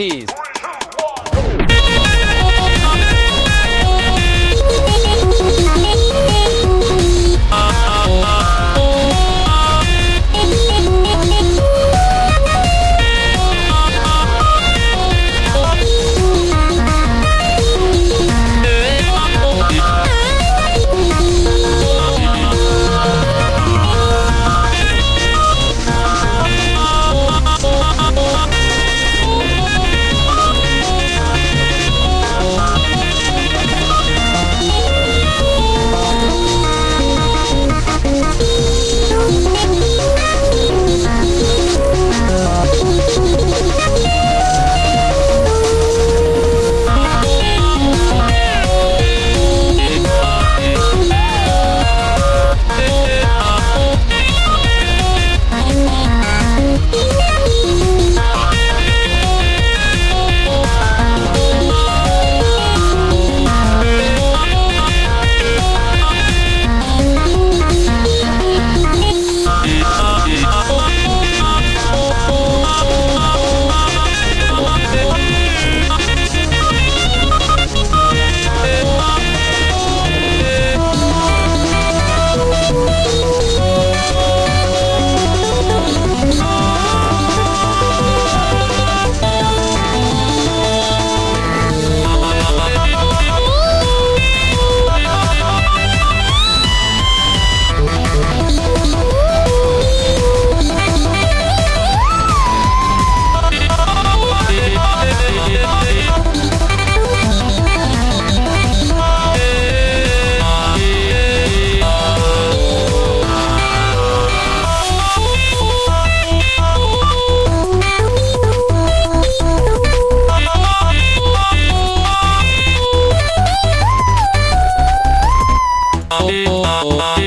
MCs. Three, oh,